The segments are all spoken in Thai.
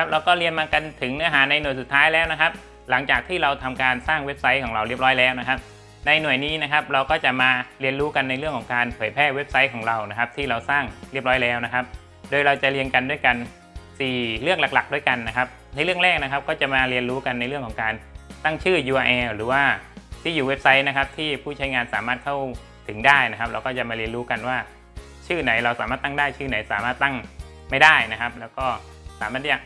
ครับเราก็เรียนมากันถึงเนื้อหาในหน่วยสุดท้ายแล้วนะครับ หลังจากที่เราทำการสร้างเว็บไซต์ของเราเรียบร้อยแล้วนะครับ ในหน่วยนี้นะครับเราก็จะมาเรียนรู้กันในเรื่องของการเผยแพร่เว็บไซต์ของเรานะครับ ที่เราสร้างเรียบร้อยแล้วนะครับ โดยเราจะเรียนกันด้วยกัน 4 เรื่องหลักๆ ด้วยกันนะครับ ในเรื่องแรกนะครับก็จะมาเรียนรู้กันในเรื่องของการตั้งชื่อ URL หรือว่าที่อยู่เว็บไซต์นะครับที่ผู้ใช้งานสามารถเข้าถึงได้นะครับ เราก็จะมาเรียนรู้กันว่า ชื่อไหนเราสามารถตั้งได้ชื่อไหนสามารถตั้งไม่ได้นะครับ แล้วก็สามารถที่จะ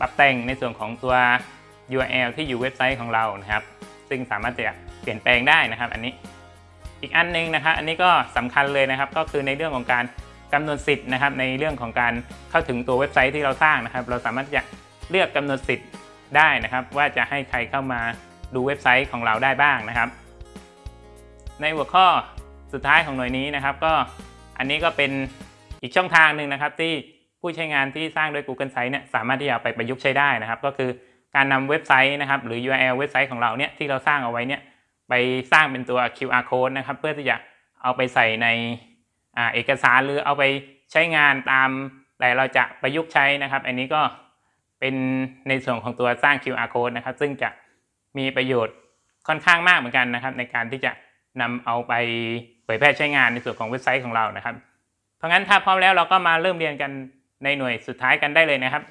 ปรับแต่งในส่วนของตัว URL ที่อยู่เว็บไซต์ของเรานะครับ ซึ่งสามารถจะเปลี่ยนแปลงได้นะครับ อันนี้อีกอันหนึงนะครับ อันนี้ก็สำคัญเลยนะครับ ก็คือในเรื่องของการกำหนดสิทธิ์นะครับ ในเรื่องของการเข้าถึงตัวเว็บไซต์ที่เราสร้างนะครับ เราสามารถจะเลือกกำหนดสิทธิ์ได้นะครับ ว่าจะให้ใครเข้ามาดูเว็บไซต์ของเราได้บ้างนะครับ ในหัวข้อสุดท้ายของหน่วยนี้นะครับ ก็อันนี้ก็เป็นอีกช่องทางหนึ่งนะครับที่ ผู้ใช้งานที่สร้างโดย Google Sites เนี่ยสามารถที่จะไปประยุกต์ใช้ได้นะครับ ก็คือการนำเว็บไซต์นะครับหรือ URL เว็บไซต์ของเราเนี่ยที่เราสร้างเอาไว้เนี่ยไปสร้างเป็นตัว QR code นะครับเพื่อที่จะเอาไปใส่ในอเอกสารหรือเอาไปใช้งานตามแต่เราจะประยุกต์ใช้นะครับ อันนี้ก็เป็นในส่วนของตัวสร้าง QR code นะครับ ซึ่งจะมีประโยชน์ค่อนข้างมากเหมือนกันนะครับ ในการที่จะนำเอาไปเผยแพร่ใช้งานในส่วนของเว็บไซต์ของเรานะครับ เพราะงั้นถ้าพร้อมแล้วเราก็มาเริ่มเรียนกัน ในหน่วยสุดท้ายกันได้เลยนะครับ